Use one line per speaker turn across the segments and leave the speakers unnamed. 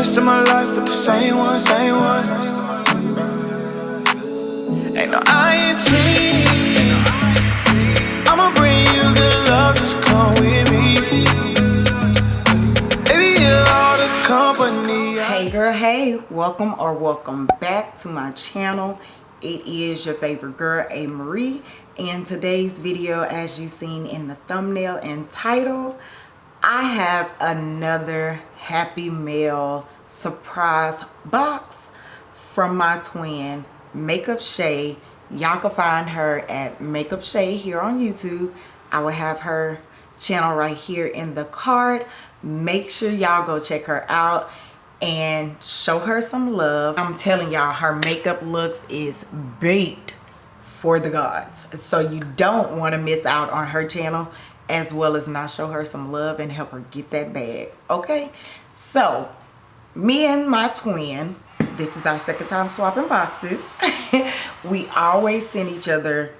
rest of my life with the same one, same one. Ain't no. I'ma bring you good love, just come with me. Baby, you're all the company.
hey girl hey welcome or welcome back to my channel it is your favorite girl a marie And today's video as you seen in the thumbnail and title i have another happy mail surprise box from my twin makeup shay. Y'all can find her at makeup shay here on youtube. I will have her channel right here in the card. Make sure y'all go check her out and show her some love. I'm telling y'all her makeup looks is baked for the gods. So you don't want to miss out on her channel as well as not show her some love and help her get that bag okay? So me and my twin this is our second time swapping boxes. We always send each other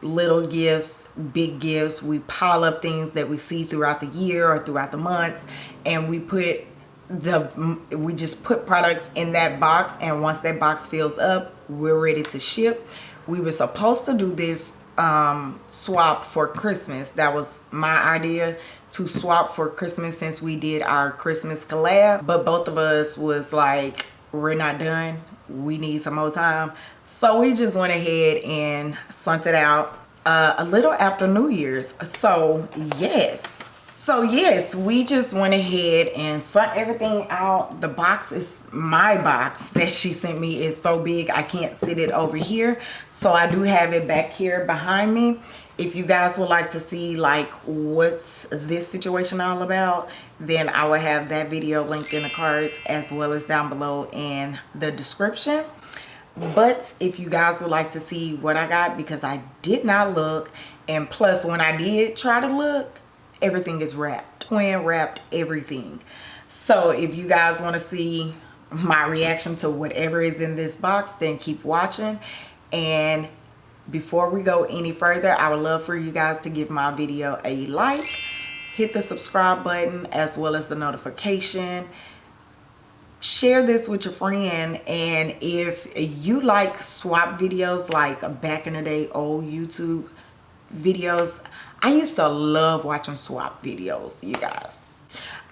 little gifts big gifts. We pile up things that we see throughout the year or throughout the months and we put the we just put products in that box and once that box fills up we're ready to ship. We were supposed to do this um swap for christmas. That was my idea to swap for christmas since we did our christmas collab. But both of us was like we're not done. We need some more time. So we just went ahead and sent it out uh, a little after new year's. So yes. So yes we just went ahead and sent everything out. The box is my box that she sent me is so big i can't sit it over here. So i do have it back here behind me if you guys would like to see like what's this situation all about then i will have that video linked in the cards as well as down below in the description. But if you guys would like to see what i got because i did not look and plus when i did try to look everything is wrapped twin wrapped everything. So if you guys want to see my reaction to whatever is in this box then keep watching. And before we go any further i would love for you guys to give my video a like hit the subscribe button as well as the notification share this with your friend and if you like swap videos like back in the day old youtube videos I used to love watching swap videos, you guys.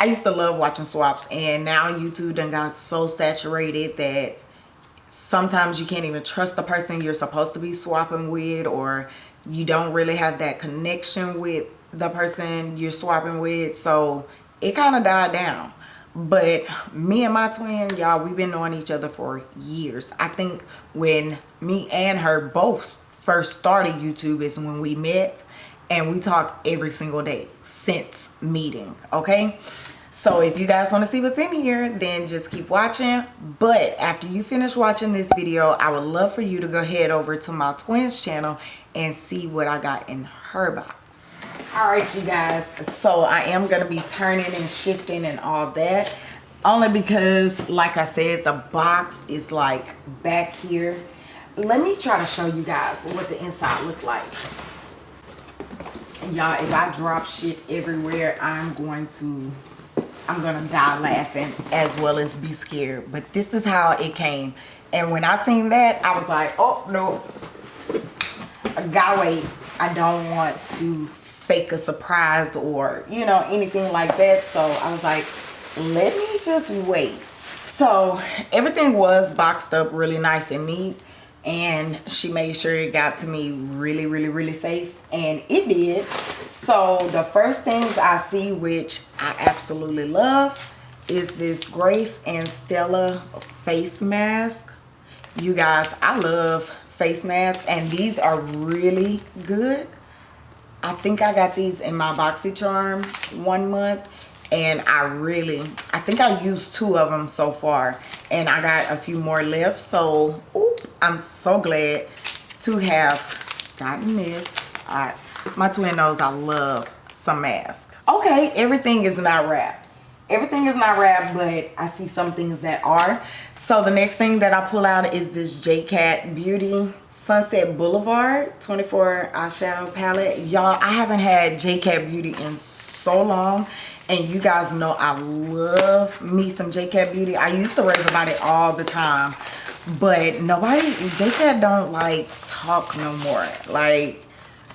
I used to love watching swaps and now YouTube done got so saturated that sometimes you can't even trust the person you're supposed to be swapping with or you don't really have that connection with the person you're swapping with. So it kind of died down. But me and my twin, y'all, we've been knowing each other for years. I think when me and her both first started YouTube is when we met and we talk every single day since meeting okay so if you guys want to see what's in here then just keep watching. But after you finish watching this video i would love for you to go head over to my twins channel and see what i got in her box. All right you guys. So i am going to be turning and shifting and all that only because like i said the box is like back here. Let me try to show you guys what the inside look like. Y'all if i drop shit everywhere i'm going to i'm gonna die laughing as well as be scared. But this is how it came. And when i seen that i was like oh no. I gotta wait i don't want to fake a surprise or you know anything like that. So i was like let me just wait. So everything was boxed up really nice and neat and she made sure it got to me really really really safe and it did. So the first things i see which i absolutely love is this grace and stella face mask. You guys i love face masks and these are really good. I think i got these in my boxycharm one month and I really I think I used two of them so far. And I got a few more left. So oop, I'm so glad to have gotten this. I, my twin knows I love some mask okay everything is not wrapped. Everything is not wrapped but I see some things that are. So the next thing that I pull out is this JCat Beauty Sunset Boulevard 24 eyeshadow palette. Y'all I haven't had JCat Beauty in so so long and you guys know I love me some JCat Beauty. I used to rave about it all the time. But nobody, JCat don't like talk no more. Like,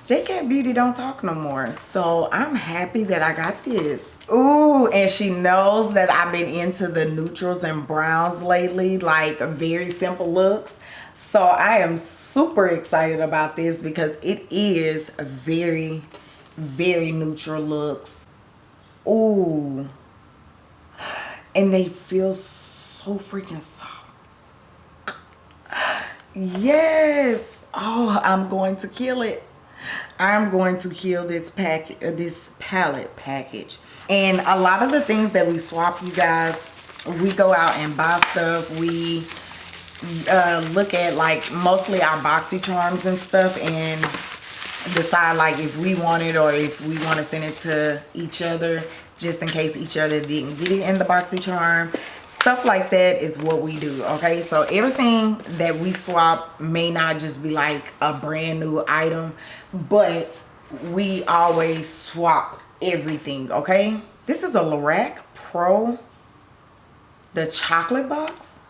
JCat Beauty don't talk no more. So I'm happy that I got this. Ooh, and she knows that I've been into the neutrals and browns lately. Like, very simple looks. So I am super excited about this because it is very, very neutral looks Ooh. And they feel so freaking soft. Yes. Oh, I'm going to kill it. I'm going to kill this pack, uh, this palette package. And a lot of the things that we swap, you guys, we go out and buy stuff. We uh, look at like mostly our boxy charms and stuff and decide like if we want it or if we want to send it to each other just in case each other didn't get it in the boxy charm. Stuff like that is what we do okay? So everything that we swap may not just be like a brand new item but we always swap everything okay? This is a Lorac Pro the chocolate box.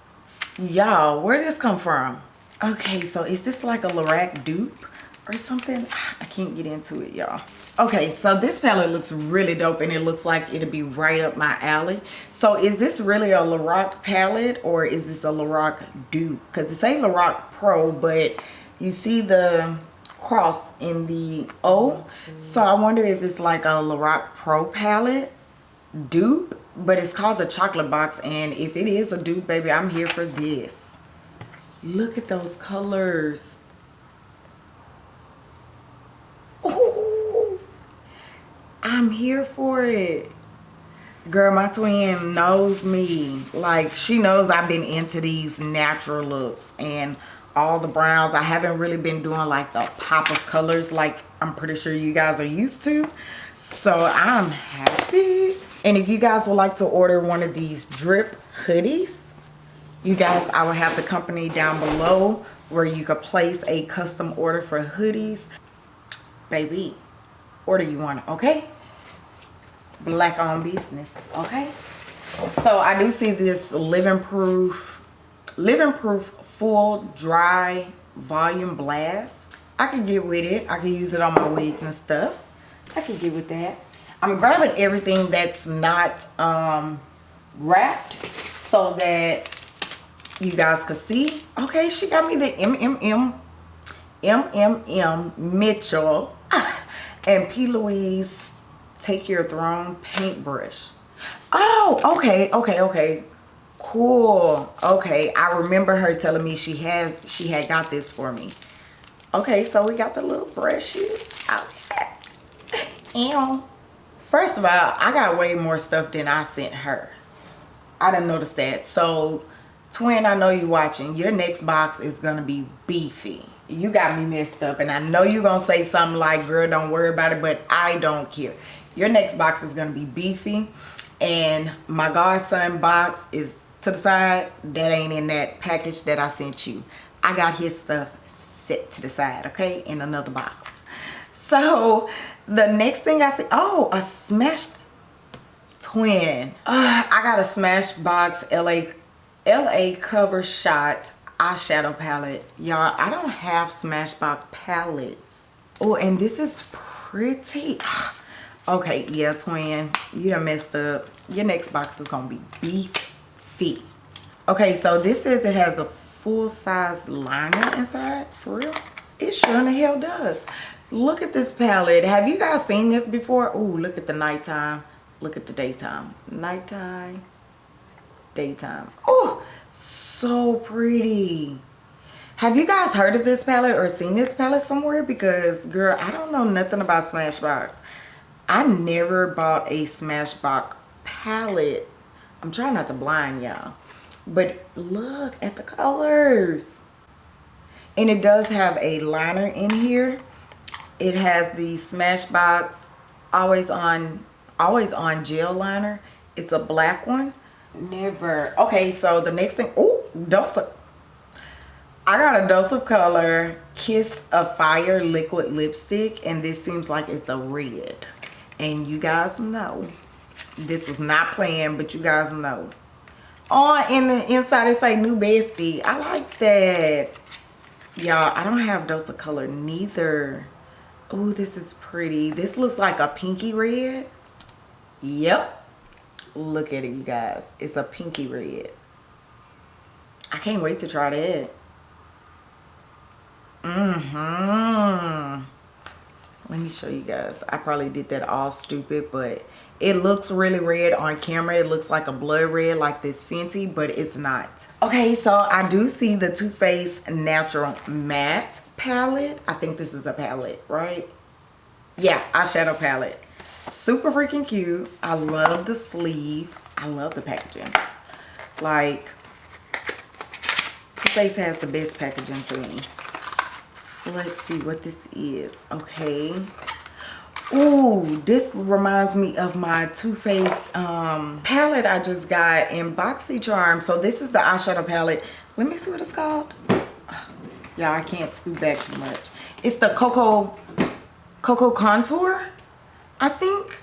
Y'all where did this come from? Okay so is this like a Lorac dupe or something? I can't get into it y'all. Okay so this palette looks really dope and it looks like it'll be right up my alley. So is this really a Lorac palette or is this a Lorac dupe? Because it's a Lorac pro but you see the cross in the O? So I wonder if it's like a Lorac pro palette dupe but it's called the chocolate box and if it is a dupe baby I'm here for this. Look at those colors I'm here for it. Girl, my twin knows me. Like, she knows I've been into these natural looks and all the browns. I haven't really been doing like the pop of colors like I'm pretty sure you guys are used to. So I'm happy. And if you guys would like to order one of these drip hoodies, you guys, I will have the company down below where you could place a custom order for hoodies. Baby, order you want, okay? Black on business, okay? So I do see this living proof, living proof full dry volume blast. I can get with it. I can use it on my wigs and stuff. I can get with that. I'm grabbing everything that's not um, wrapped so that you guys can see. Okay, she got me the MMM, MMM Mitchell and P. Louise Take Your Throne paintbrush. Oh, okay, okay, okay. Cool. Okay, I remember her telling me she has she had got this for me. Okay, so we got the little brushes. Okay. Ew. First of all, I got way more stuff than I sent her. I didn't notice that. So, twin, I know you're watching. Your next box is to be beefy you got me messed up and i know you're gonna say something like girl don't worry about it but i don't care your next box is gonna be beefy and my godson box is to the side that ain't in that package that i sent you i got his stuff set to the side okay in another box so the next thing i see oh a smash twin uh, i got a smashbox la la cover shot eyeshadow palette. Y'all, I don't have Smashbox palettes. Oh, and this is pretty. Okay, yeah, twin. You done messed up. Your next box is going to be beef beefy. Okay, so this says it has a full-size liner inside. For real? It sure in the hell does. Look at this palette. Have you guys seen this before? Oh, look at the nighttime. Look at the daytime. Nighttime. Daytime. Oh, so pretty have you guys heard of this palette or seen this palette somewhere because girl i don't know nothing about smashbox i never bought a smashbox palette. I'm trying not to blind y'all but look at the colors. And it does have a liner in here. It has the smashbox always on always on gel liner. It's a black one. Never. Okay so the next thing oh dose of I got a dose of color kiss of fire liquid lipstick and this seems like it's a red And you guys know. This was not planned, but you guys know. Oh, in the inside it say new bestie. I like that. Y'all, I don't have dose of color neither. Oh, this is pretty. This looks like a pinky red. Yep. Look at it, you guys. It's a pinky red. I can't wait to try that. Mm-hmm. Let me show you guys. I probably did that all stupid, but it looks really red on camera. It looks like a blood red like this Fenty, but it's not. Okay, so I do see the Too Faced Natural Matte palette. I think this is a palette, right? Yeah, eyeshadow palette. Super freaking cute. I love the sleeve. I love the packaging. Like, Too Faced has the best packaging to me. Let's see what this is. Okay. Ooh, this reminds me of my Too Faced um, palette I just got in BoxyCharm. So this is the eyeshadow palette. Let me see what it's called. Y'all, I can't scoot back too much. It's the Cocoa, Cocoa Contour, I think.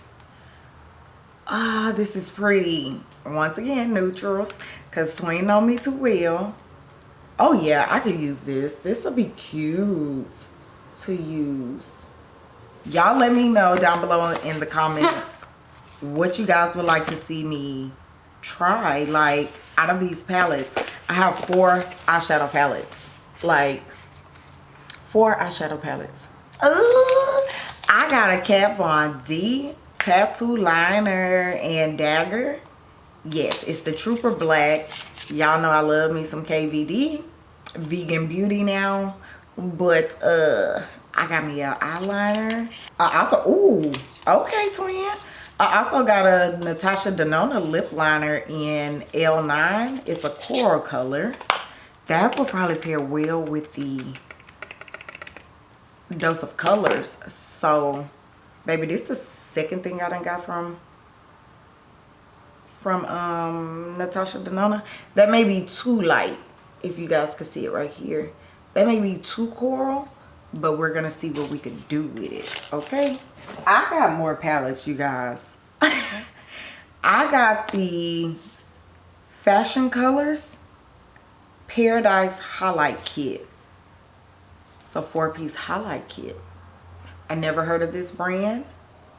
Ah, this is pretty. Once again, neutrals, because Twin know me too well. Oh yeah, I could use this. This will be cute to use. Y'all let me know down below in the comments what you guys would like to see me try. Like out of these palettes i have four eyeshadow palettes. Like four eyeshadow palettes. Ooh, i got a Kat Von D tattoo liner and dagger. Yes it's the trooper black y'all know i love me some kvd vegan beauty now but uh I got me an eyeliner. I also, ooh, okay, twin. I also got a Natasha Denona lip liner in L9. It's a coral color. That will probably pair well with the dose of colors. So, baby, this is the second thing I done got from from um, Natasha Denona. That may be too light, if you guys can see it right here. That may be too coral but we're gonna see what we can do with it okay? I got more palettes you guys. I got the fashion colors paradise highlight kit. It's a four-piece highlight kit. I never heard of this brand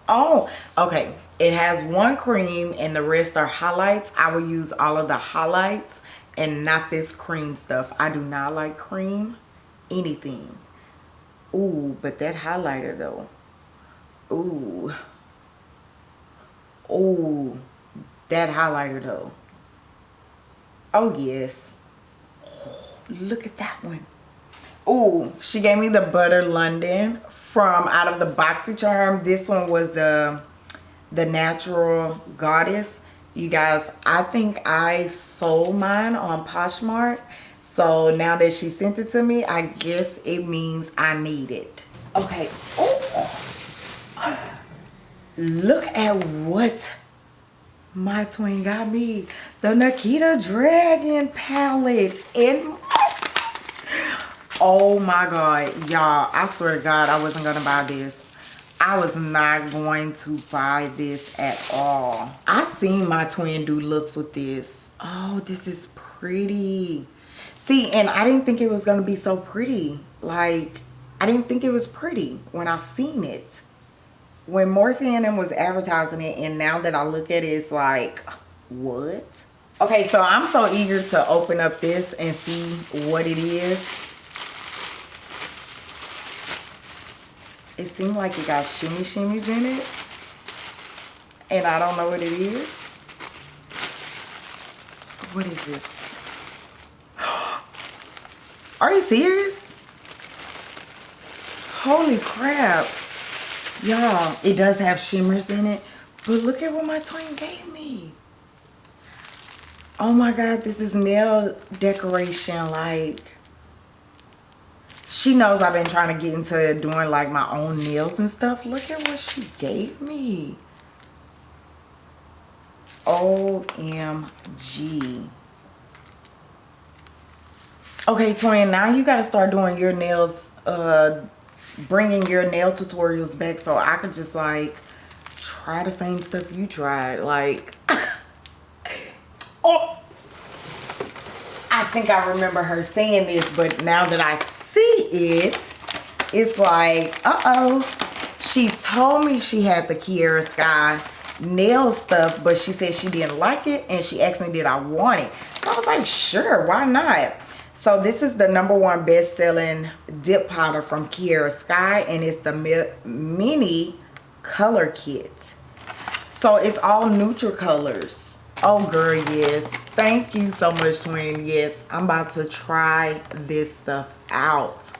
oh okay it has one cream and the rest are highlights i will use all of the highlights and not this cream stuff i do not like cream anything Ooh, but that highlighter though. Ooh. Ooh, that highlighter though. Oh yes. Oh, look at that one. Ooh, she gave me the Butter London from out of the BoxyCharm. This one was the the Natural Goddess. You guys, I think I sold mine on Poshmark so now that she sent it to me, I guess it means I need it. Okay. Oh. Look at what my twin got me. The Nikita Dragun palette. And oh my God. Y'all, I swear to God, I wasn't to buy this. I was not going to buy this at all. I seen my twin do looks with this. Oh, this is pretty. See, and I didn't think it was going to be so pretty. Like, I didn't think it was pretty when I seen it. When Morphe and was advertising it, and now that I look at it, it's like, what? Okay, so I'm so eager to open up this and see what it is. It seemed like it got shimmy shimmies in it. And I don't know what it is. What is this? Are you serious? Holy crap. Y'all, it does have shimmers in it. But look at what my twin gave me. Oh my God, this is nail decoration. Like, she knows I've been trying to get into doing like my own nails and stuff. Look at what she gave me. OMG. Okay, twin, now you got to start doing your nails, uh, bringing your nail tutorials back so I could just like try the same stuff you tried. Like, oh, I think I remember her saying this, but now that I see it, it's like, uh-oh. She told me she had the Kiara Sky nail stuff, but she said she didn't like it, and she asked me did I want it. So I was like, sure, why not? So this is the number one best-selling dip powder from Kiara Sky, and it's the mini color kit. So it's all neutral colors. Oh girl, yes. Thank you so much, twin. Yes, I'm about to try this stuff out.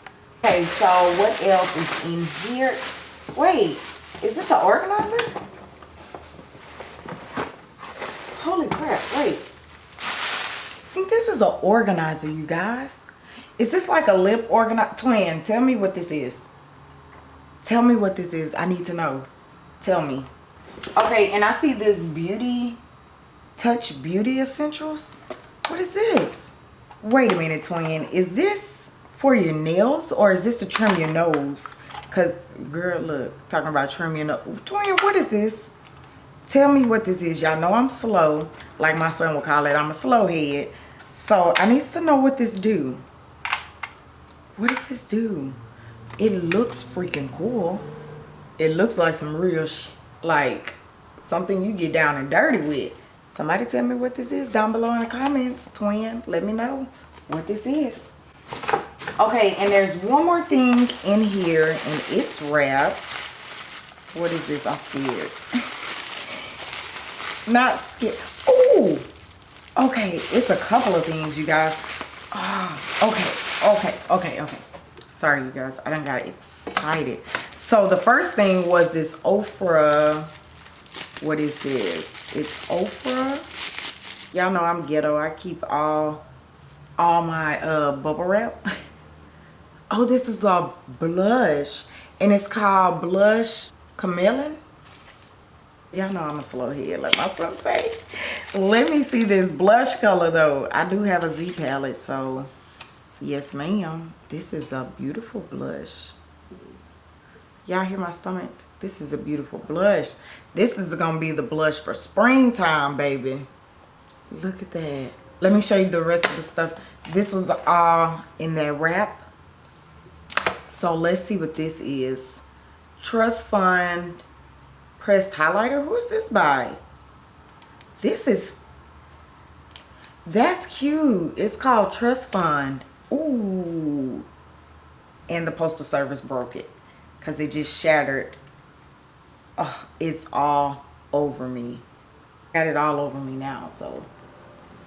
Okay, so what else is in here? Wait, is this an organizer? Holy crap, wait. I think this is an organizer, you guys. Is this like a lip organizer? Twin, tell me what this is. Tell me what this is. I need to know. Tell me. Okay, and I see this beauty, touch beauty essentials. What is this? Wait a minute, twin. Is this for your nails or is this to trim your nose? Because, girl, look, talking about trim your nose. Twin, what is this? Tell me what this is. Y'all know I'm slow. Like my son would call it. I'm a slow head. So, I need to know what this do. What does this do? It looks freaking cool it looks like some real like something you get down and dirty with somebody tell me what this is down below in the comments twin let me know what this is okay and there's one more thing in here and it's wrapped. What is this? I'm scared. Not scared. Oh okay it's a couple of things you guys. Oh, okay okay okay okay. Sorry you guys i don't got excited. So the first thing was this Ofra what is this? It's Ofra y'all know i'm ghetto i keep all all my uh bubble wrap oh this is a blush and it's called blush chameleon y'all know i'm a slow head like my son say let me see this blush color though i do have a z palette so Yes, ma'am. This is a beautiful blush. Y'all hear my stomach? This is a beautiful blush. This is to be the blush for springtime, baby. Look at that. Let me show you the rest of the stuff. This was all in that wrap. So let's see what this is. Trust Fund Pressed Highlighter. Who is this by? This is... That's cute. It's called Trust Fund. Ooh. And the Postal Service broke it because it just shattered. Oh, it's all over me. Got it all over me now, so.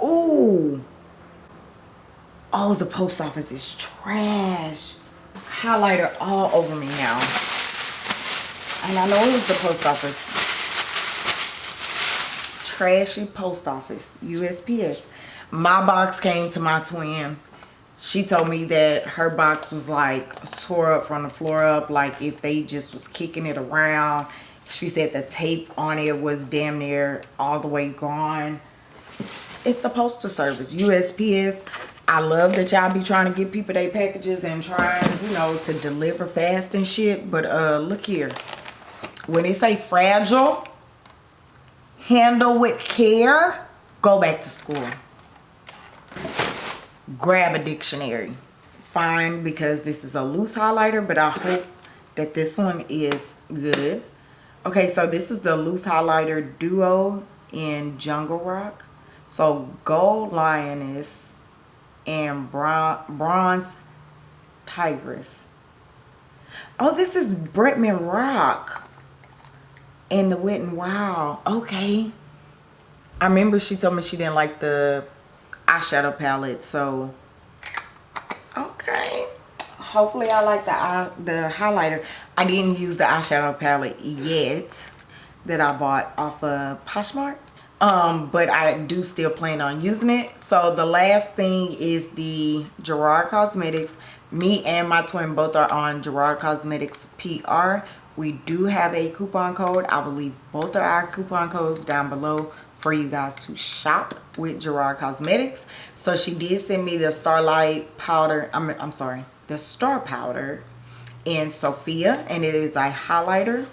Ooh. Oh, the post office is trash. Highlighter all over me now. And I know it was the post office. Trashy post office. USPS. My box came to my twin she told me that her box was like tore up from the floor up like if they just was kicking it around she said the tape on it was damn near all the way gone it's the postal service usps i love that y'all be trying to get people their packages and trying you know to deliver fast and shit but uh look here. When they say fragile handle with care go back to school. Grab a dictionary. Fine because this is a loose highlighter but i hope that this one is good. Okay so this is the loose highlighter duo in jungle rock. So gold lioness and bronze tigress. Oh this is bretman rock and the wet and wild. Okay. I remember she told me she didn't like the eyeshadow palette so okay. Hopefully i like the eye the highlighter. I didn't use the eyeshadow palette yet that i bought off of poshmark um but i do still plan on using it so the last thing is the gerard cosmetics me and my twin both are on gerard cosmetics pr we do have a coupon code i will leave both of our coupon codes down below for you guys to shop with Gerard Cosmetics. So she did send me the Starlight powder. I'm, I'm sorry, the Star powder in Sophia. And it is a highlighter.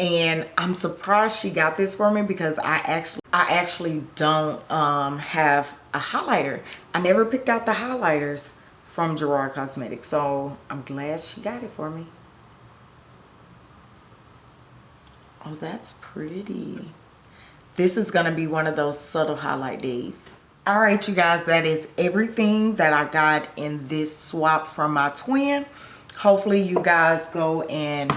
And I'm surprised she got this for me because I actually I actually don't um, have a highlighter. I never picked out the highlighters from Gerard Cosmetics so I'm glad she got it for me. Oh that's pretty. This is going to be one of those subtle highlight days. Alright you guys that is everything that I got in this swap from my twin. Hopefully you guys go and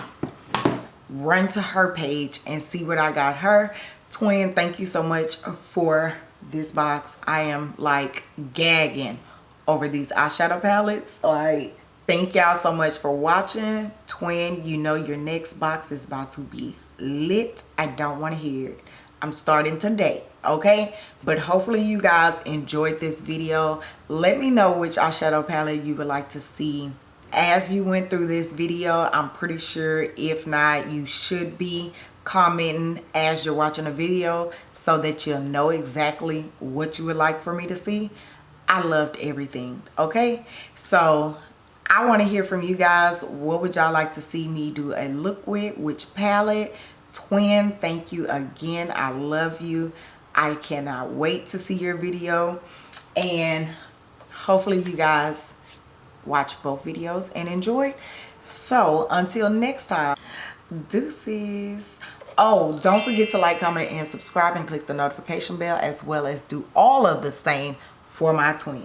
run to her page and see what I got her. Twin, thank you so much for this box. I am like gagging over these eyeshadow palettes. Like, thank y'all so much for watching. Twin, you know your next box is about to be lit. I don't want to hear it. I'm starting today, okay? But hopefully you guys enjoyed this video. Let me know which eyeshadow palette you would like to see as you went through this video i'm pretty sure if not you should be commenting as you're watching a video so that you'll know exactly what you would like for me to see. I loved everything okay? So i want to hear from you guys. What would y'all like to see me do a look with? Which palette? Twin thank you again. I love you. I cannot wait to see your video. And hopefully you guys watch both videos and enjoy. So until next time deuces. Oh don't forget to like comment and subscribe and click the notification bell as well as do all of the same for my twin.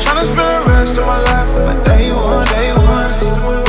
Spend the rest of my life with my day one